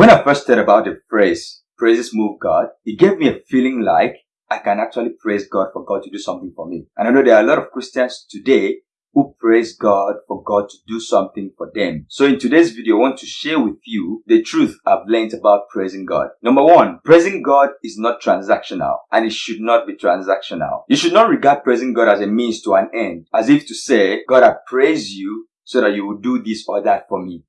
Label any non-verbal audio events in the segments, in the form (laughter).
When I first heard about the phrase, praises move God, it gave me a feeling like I can actually praise God for God to do something for me. And I know there are a lot of Christians today who praise God for God to do something for them. So in today's video, I want to share with you the truth I've learned about praising God. Number one, praising God is not transactional and it should not be transactional. You should not regard praising God as a means to an end, as if to say, God, I praise you so that you will do this or that for me.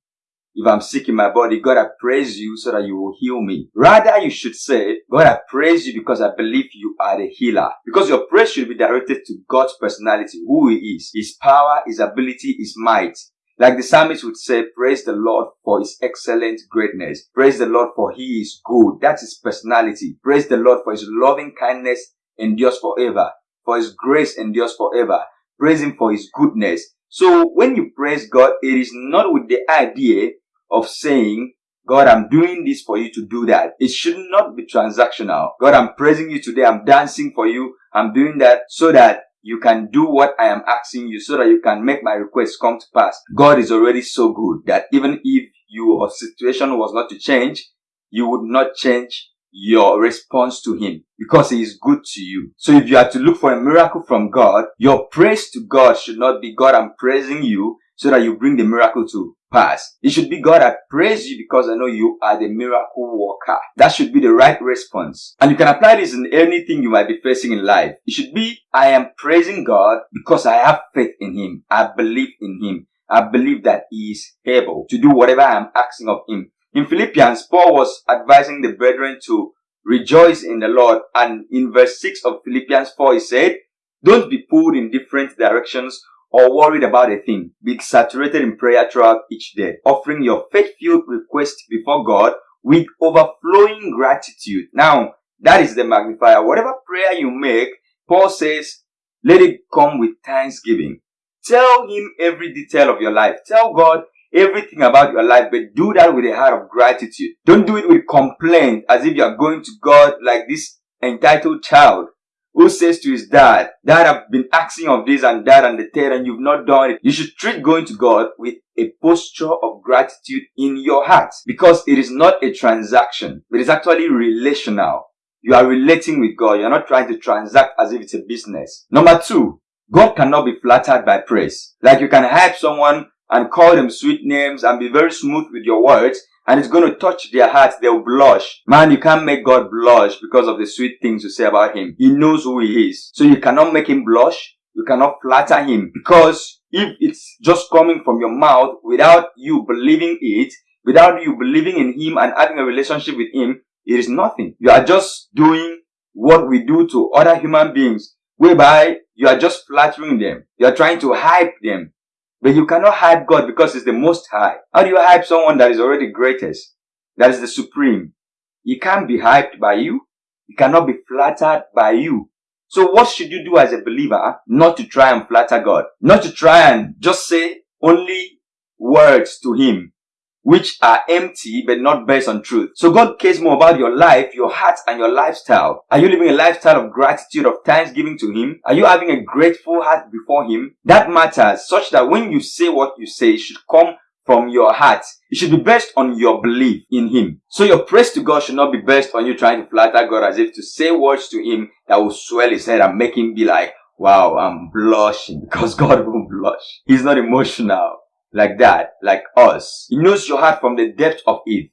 If I'm sick in my body, God, I praise you so that you will heal me. Rather, you should say, God, I praise you because I believe you are the healer. Because your praise should be directed to God's personality, who He is, His power, His ability, His might. Like the psalmist would say, praise the Lord for his excellent greatness. Praise the Lord for he is good. That's his personality. Praise the Lord for his loving kindness endures forever. For his grace endures forever. Praise him for his goodness. So when you praise God, it is not with the idea of saying, God, I'm doing this for you to do that. It should not be transactional. God, I'm praising you today. I'm dancing for you. I'm doing that so that you can do what I am asking you so that you can make my request come to pass. God is already so good that even if your situation was not to change, you would not change your response to him because he is good to you. So if you are to look for a miracle from God, your praise to God should not be God, I'm praising you so that you bring the miracle to pass. It should be God, I praise you because I know you are the miracle worker. That should be the right response. And you can apply this in anything you might be facing in life. It should be, I am praising God because I have faith in Him. I believe in Him. I believe that He is able to do whatever I am asking of Him. In Philippians, Paul was advising the brethren to rejoice in the Lord. And in verse 6 of Philippians 4, he said, don't be pulled in different directions or worried about a thing, be saturated in prayer throughout each day, offering your faith-filled request before God with overflowing gratitude. Now, that is the magnifier. Whatever prayer you make, Paul says, let it come with thanksgiving. Tell him every detail of your life. Tell God everything about your life, but do that with a heart of gratitude. Don't do it with complaint as if you are going to God like this entitled child who says to his dad, Dad, I've been asking of this and that and the third and you've not done it. You should treat going to God with a posture of gratitude in your heart because it is not a transaction. It is actually relational. You are relating with God. You're not trying to transact as if it's a business. Number two, God cannot be flattered by praise. Like you can hype someone and call them sweet names and be very smooth with your words and it's going to touch their hearts. They'll blush. Man, you can't make God blush because of the sweet things you say about him. He knows who he is. So you cannot make him blush. You cannot flatter him because if it's just coming from your mouth without you believing it, without you believing in him and having a relationship with him, it is nothing. You are just doing what we do to other human beings, whereby you are just flattering them. You are trying to hype them. But you cannot hype God because He's the most high. How do you hype someone that is already greatest? That is the supreme. He can't be hyped by you. He cannot be flattered by you. So what should you do as a believer? Not to try and flatter God. Not to try and just say only words to Him which are empty but not based on truth. So God cares more about your life, your heart, and your lifestyle. Are you living a lifestyle of gratitude, of thanksgiving to Him? Are you having a grateful heart before Him? That matters such that when you say what you say, it should come from your heart. It should be based on your belief in Him. So your praise to God should not be based on you trying to flatter God as if to say words to Him that will swell His head and make Him be like, wow, I'm blushing (laughs) because God won't blush. He's not emotional like that, like us. He knows your heart from the depth of it.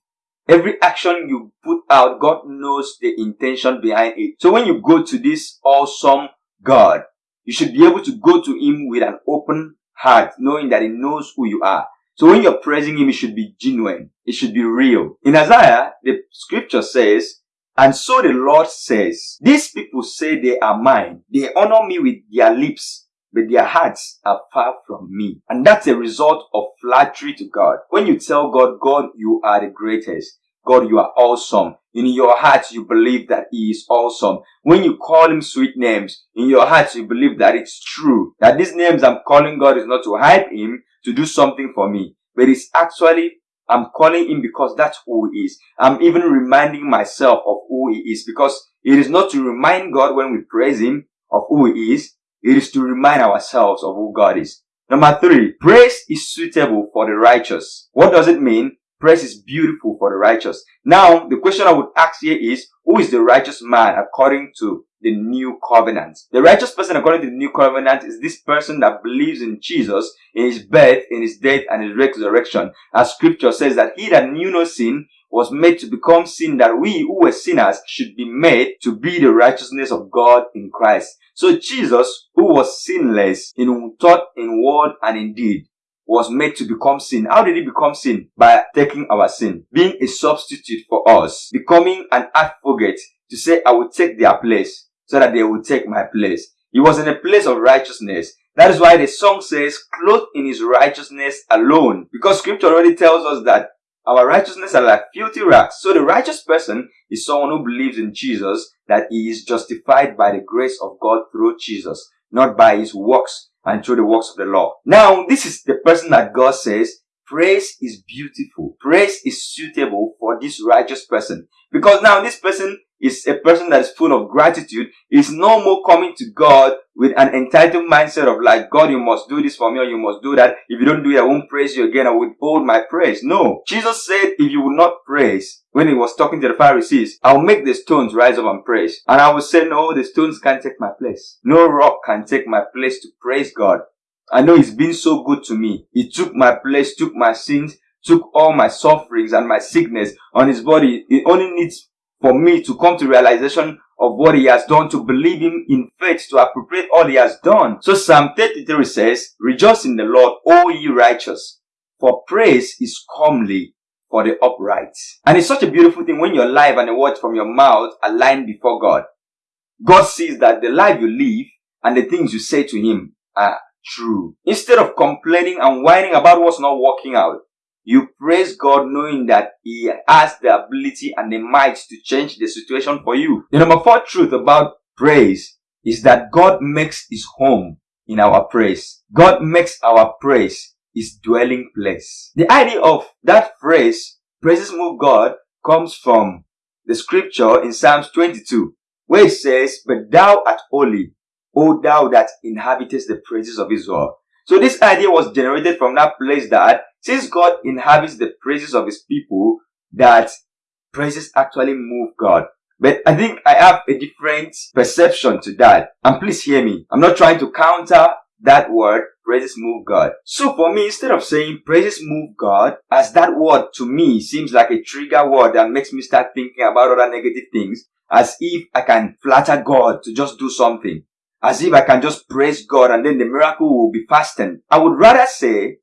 Every action you put out, God knows the intention behind it. So when you go to this awesome God, you should be able to go to Him with an open heart, knowing that He knows who you are. So when you're praising Him, it should be genuine. It should be real. In Isaiah, the scripture says, and so the Lord says, these people say they are mine. They honor me with their lips, but their hearts are far from me. And that's a result of flattery to God. When you tell God, God, you are the greatest. God, you are awesome. In your heart, you believe that He is awesome. When you call Him sweet names, in your heart, you believe that it's true. That these names I'm calling God is not to hype Him, to do something for me. But it's actually, I'm calling Him because that's who He is. I'm even reminding myself of who He is because it is not to remind God when we praise Him of who He is. It is to remind ourselves of who God is. Number three, praise is suitable for the righteous. What does it mean? Praise is beautiful for the righteous. Now, the question I would ask here is, who is the righteous man according to the new covenant? The righteous person according to the new covenant is this person that believes in Jesus, in his birth, in his death, and his resurrection. As scripture says that he that knew no sin was made to become sin that we who were sinners should be made to be the righteousness of God in Christ. So Jesus, who was sinless in thought, in word, and in deed, was made to become sin. How did he become sin? By taking our sin, being a substitute for us, becoming an advocate to say, I will take their place so that they will take my place. He was in a place of righteousness. That is why the song says, clothed in his righteousness alone. Because scripture already tells us that our righteousness are like filthy rags. So the righteous person is someone who believes in Jesus, that he is justified by the grace of God through Jesus, not by his works and through the works of the law. Now, this is the person that God says, praise is beautiful. Praise is suitable for this righteous person. Because now this person is a person that is full of gratitude, is no more coming to God with an entitled mindset of like, God, you must do this for me or you must do that. If you don't do it, I won't praise you again. I will withhold my praise. No. Jesus said, if you will not praise, when he was talking to the Pharisees, I'll make the stones rise up and praise. And I will say, no, the stones can't take my place. No rock can take my place to praise God. I know he's been so good to me. He took my place, took my sins, took all my sufferings and my sickness on his body. It only needs for me to come to realization of what he has done, to believe him in faith, to appropriate all he has done. So Psalm 33 says, Rejoice in the Lord, O ye righteous, for praise is comely for the upright. And it's such a beautiful thing when your life and the words from your mouth align before God. God sees that the life you live and the things you say to him are true. Instead of complaining and whining about what's not working out, you praise God knowing that He has the ability and the might to change the situation for you. The number four truth about praise is that God makes His home in our praise. God makes our praise His dwelling place. The idea of that phrase, praises move God, comes from the scripture in Psalms 22, where it says, But thou art holy, O thou that inhabitest the praises of Israel. So this idea was generated from that place that since God inhabits the praises of his people, that praises actually move God. But I think I have a different perception to that. And please hear me. I'm not trying to counter that word, praises move God. So for me, instead of saying praises move God, as that word to me seems like a trigger word that makes me start thinking about other negative things, as if I can flatter God to just do something. As if I can just praise God and then the miracle will be fastened. I would rather say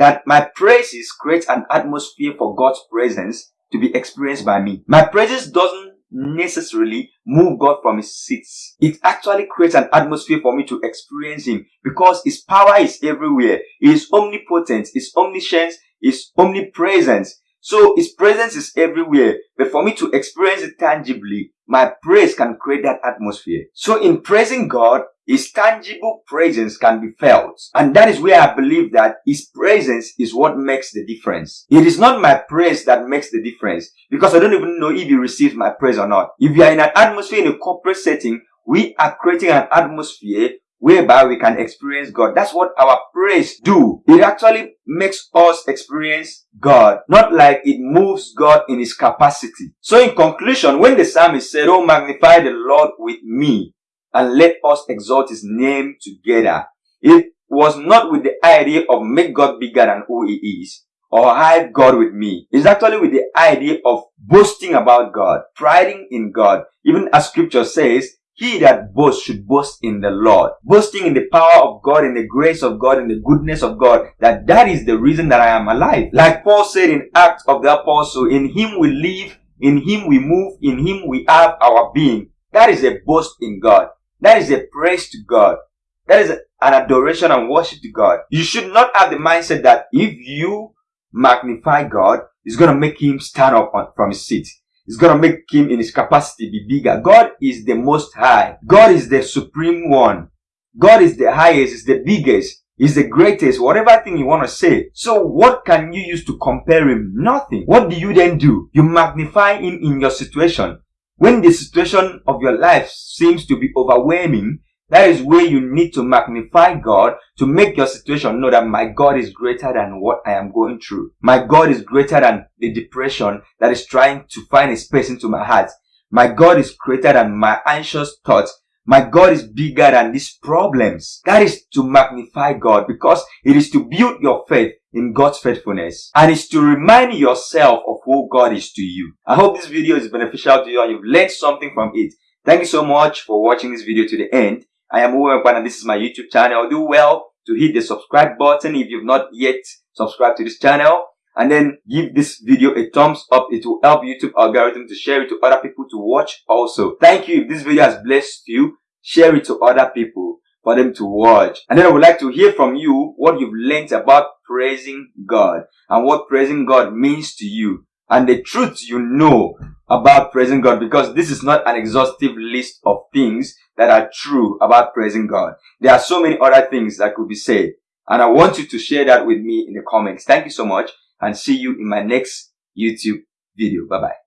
that my praises create an atmosphere for God's presence to be experienced by me. My praises doesn't necessarily move God from his seats. It actually creates an atmosphere for me to experience him because his power is everywhere. He is omnipotent, his omniscience, his omnipresence. So his presence is everywhere. But for me to experience it tangibly, my praise can create that atmosphere. So in praising God, his tangible presence can be felt. And that is where I believe that His presence is what makes the difference. It is not my praise that makes the difference because I don't even know if He receives my praise or not. If you are in an atmosphere in a corporate setting, we are creating an atmosphere whereby we can experience God. That's what our praise do. It actually makes us experience God, not like it moves God in his capacity. So in conclusion, when the psalmist said, Oh, magnify the Lord with me, and let us exalt his name together. It was not with the idea of make God bigger than who he is or hide God with me. It's actually with the idea of boasting about God, priding in God. Even as scripture says, he that boasts should boast in the Lord. Boasting in the power of God, in the grace of God, in the goodness of God, that that is the reason that I am alive. Like Paul said in Acts of the Apostle, in him we live, in him we move, in him we have our being. That is a boast in God. That is a praise to God. That is an adoration and worship to God. You should not have the mindset that if you magnify God, it's going to make him stand up on, from his seat. It's going to make him in his capacity be bigger. God is the most high. God is the supreme one. God is the highest, is the biggest, is the greatest, whatever thing you want to say. So what can you use to compare him? Nothing. What do you then do? You magnify him in your situation. When the situation of your life seems to be overwhelming, That is where you need to magnify God to make your situation know that my God is greater than what I am going through. My God is greater than the depression that is trying to find a space into my heart. My God is greater than my anxious thoughts. My God is bigger than these problems. That is to magnify God because it is to build your faith in God's faithfulness and it's to remind yourself of who God is to you. I hope this video is beneficial to you and you've learned something from it. Thank you so much for watching this video to the end. I am Uwe and this is my YouTube channel. Do well to hit the subscribe button if you've not yet subscribed to this channel and then give this video a thumbs up. It will help YouTube algorithm to share it to other people to watch also. Thank you. If this video has blessed you, share it to other people for them to watch. And then I would like to hear from you what you've learned about praising God and what praising God means to you and the truth you know about praising God because this is not an exhaustive list of things that are true about praising God. There are so many other things that could be said. And I want you to share that with me in the comments. Thank you so much and see you in my next YouTube video. Bye bye.